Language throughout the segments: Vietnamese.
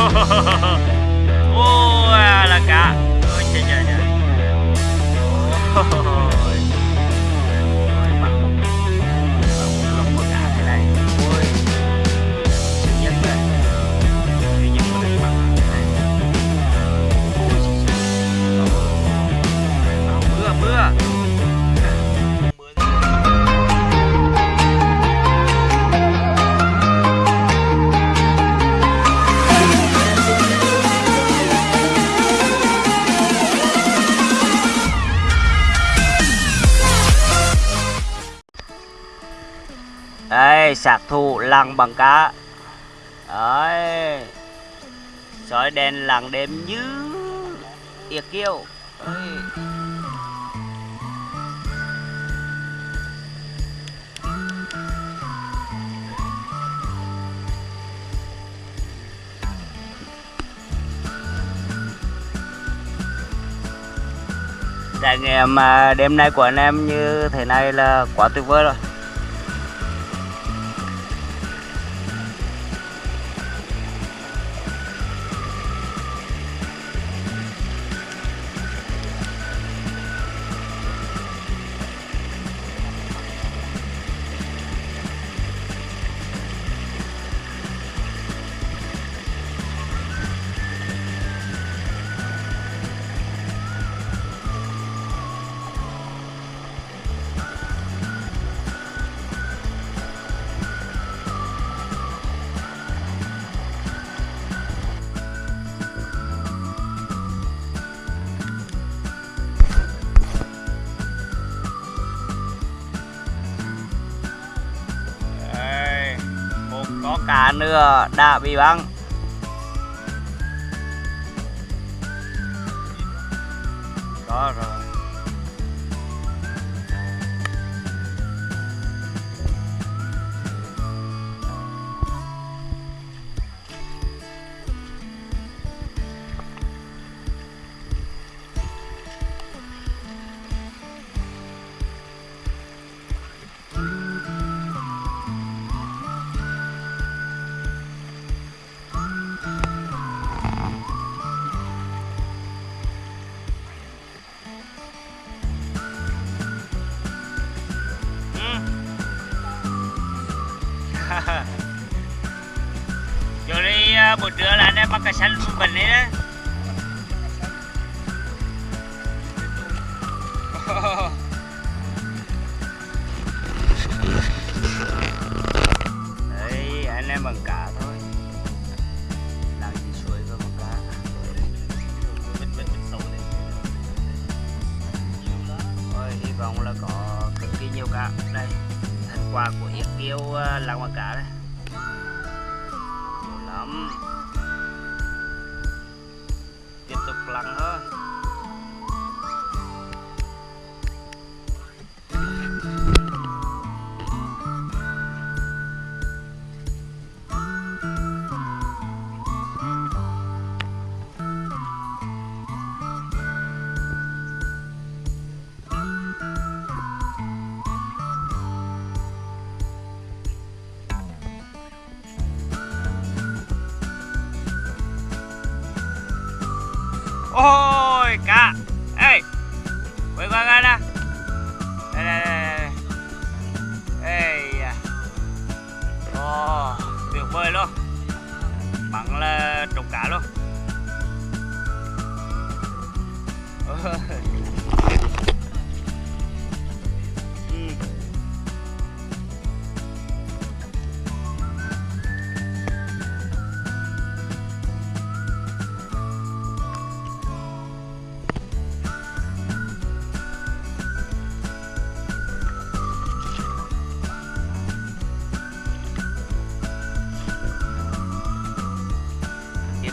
Ôi là cá Ôi trời trời trời. Ôi mưa mưa. Sạc thủ lăng bằng cá. Đấy. Sói đen lặng đêm như Yệt kiêu. Trải nghiệm à, đêm nay của anh em như thế này là quá tuyệt vời rồi. Có nữa đã bị băng. Đó rồi. Buổi trưa là anh em bắt cá xanh bình đấy đó Đấy, anh em bằng cá thôi. Làm gì suối với bằng cá Ôi, hy vọng là có cực kỳ nhiều cá Đây, thành quả của yết kiêu à, làng bằng cá đây. Lắm lần tục thôi Bắn là trục cá luôn.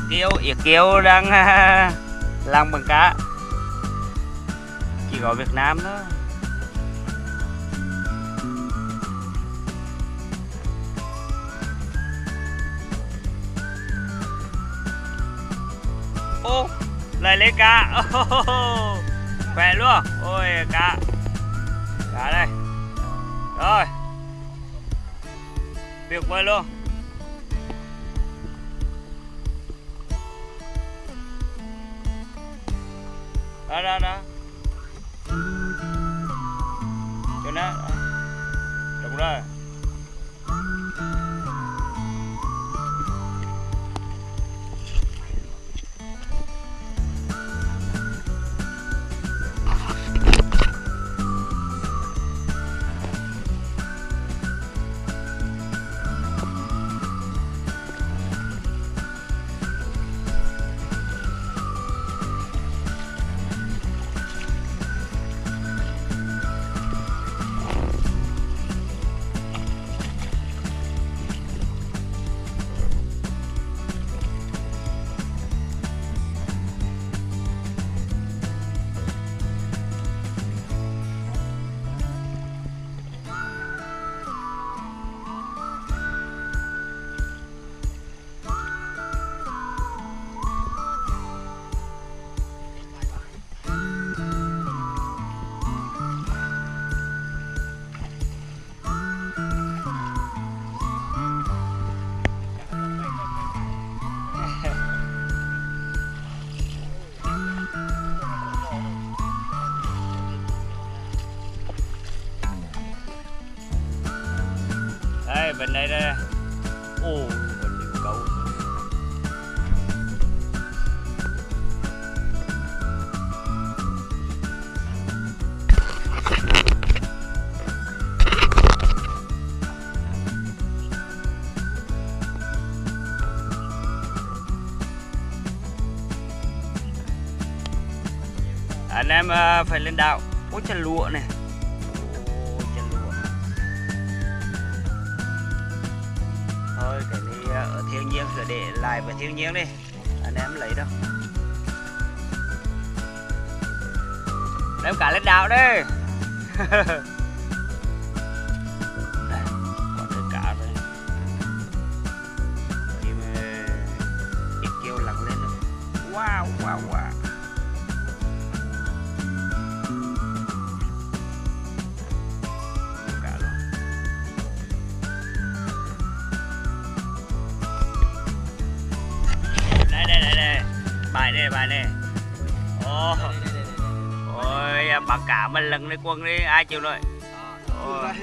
Kiêu, Yết kiêu đang làm bằng cá. Chỉ có Việt Nam thôi. Ô, lại lấy cá. Khỏe luôn. Ôi cá. Cá đây. Rồi. Tuyệt vời luôn. Đó đó đó đây bên đây đây. Ô bên đây câu anh em ờ, phải lên đảo. Ôi chân lụa này thiên nhiên cứ để lại với thiên nhiên đi. Anh em lấy đâu. Đem cả lên đảo đi. Đây, wow, wow. Cả mình lần đi quân đi ai chịu nổi? Rồi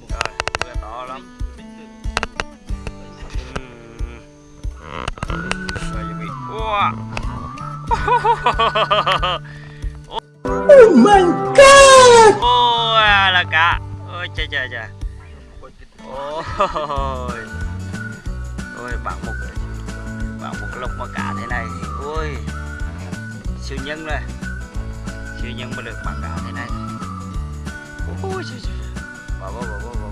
một rồi vừa to lắm rồi chuẩn bị Wow. Oh my god! ôi à, là cá ôi trời trời trời ôi. Ôi bạn một bạn một lục mà cá thế này. Ôi siêu nhân rồi. Siêu nhân mà được bạn cá thế này. Ôi trời trời bỏ bỏ bỏ bỏ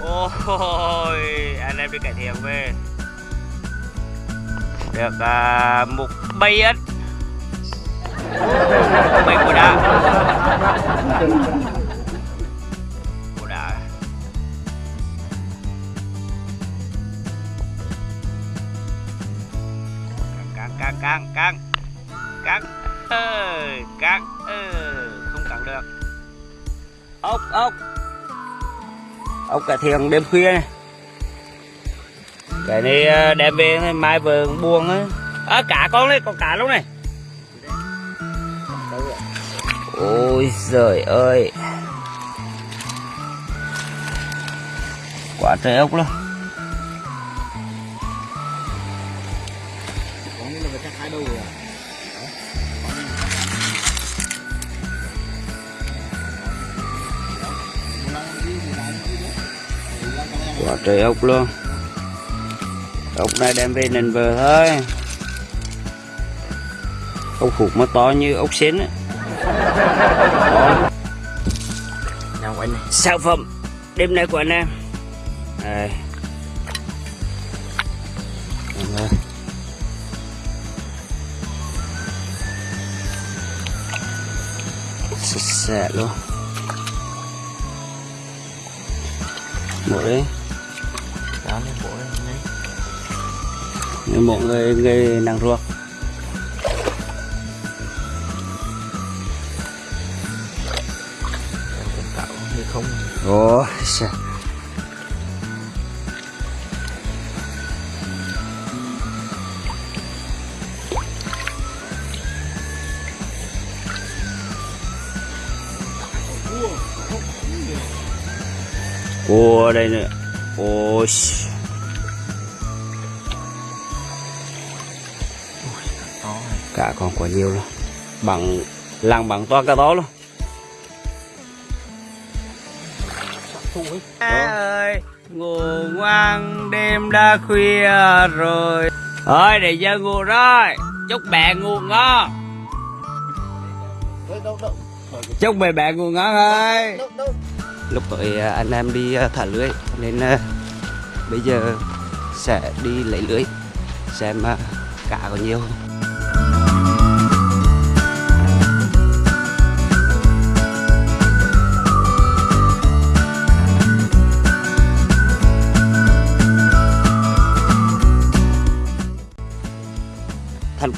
ôi anh em đi cải thiện về. Được à, một bay ếch bay của đá của đá căng căng căng căng ốc cải thiện đêm khuya này. Cái này à, đem về mai vườn buông á. À, cả con đấy còn cả lúc này. Ôi giời ơi. Quá trời ốc luôn. Quả trời ốc luôn. Ốc này đem về nền bờ thôi. Ốc hụt mà to như ốc xến á. Nào anh sản phẩm đêm nay của anh em. Đây. Sạch sẽ luôn. Một đấy cá lên bộ lên nhanh mọi người người nàng ruột. Không ôi xa. Ồ đây nữa. Ôi to cả còn quá nhiều luôn. Bằng làng bằng to cả đó luôn. Má ơi ngủ ngoan đêm đã khuya rồi. Ơi để giờ ngủ rồi. Chúc mẹ ngủ ngon. Chúc mẹ mẹ ngủ ngon ơi lúc tới à, anh em đi à, thả lưới nên à, bây giờ sẽ đi lấy lưới xem à, cá có nhiều. không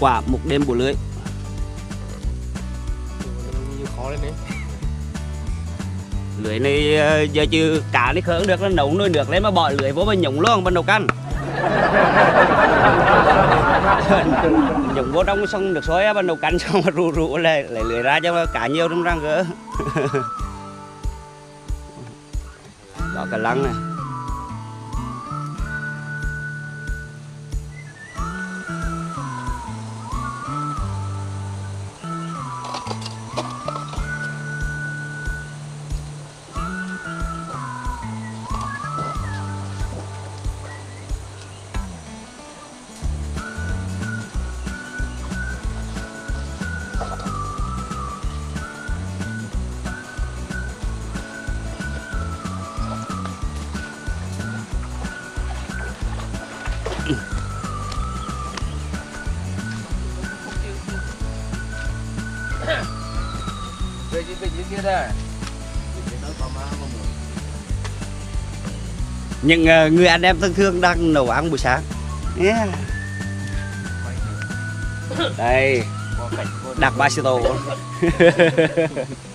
quả một đêm bù lưới. Lưới này ờ, giờ chứ cá này khởi được nó nấu nuôi được lên mà bỏ lưới vô mà nhúng luôn bắt đầu canh nhúng vô trong xong được á bắt đầu canh xong mà rụ rụ lại lấy lưới ra cho cá nhiều trong răng gỡ đó cả lăng này kia đây. Những ờ, người anh em thân thương đang nấu ăn buổi sáng. Yeah. đây. Đặc ba tô